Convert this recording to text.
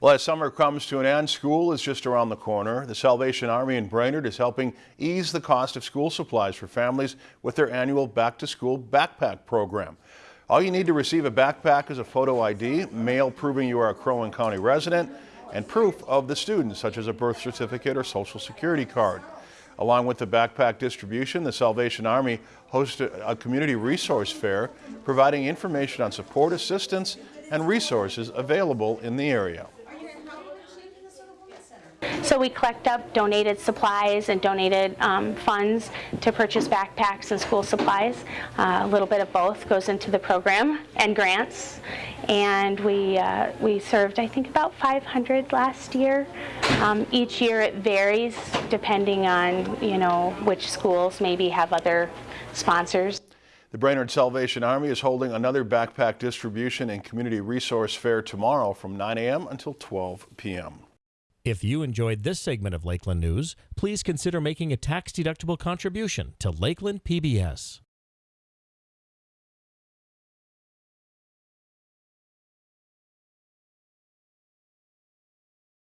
Well, as summer comes to an end, school is just around the corner. The Salvation Army in Brainerd is helping ease the cost of school supplies for families with their annual Back to School Backpack program. All you need to receive a backpack is a photo ID, mail proving you are a Crow Wing County resident, and proof of the student, such as a birth certificate or social security card. Along with the backpack distribution, the Salvation Army hosted a community resource fair providing information on support, assistance, and resources available in the area. So we collect up donated supplies and donated um, funds to purchase backpacks and school supplies. Uh, a little bit of both goes into the program and grants. And we, uh, we served, I think, about 500 last year. Um, each year it varies depending on, you know, which schools maybe have other sponsors. The Brainerd Salvation Army is holding another backpack distribution and community resource fair tomorrow from 9 a.m. until 12 p.m. If you enjoyed this segment of Lakeland News, please consider making a tax-deductible contribution to Lakeland PBS.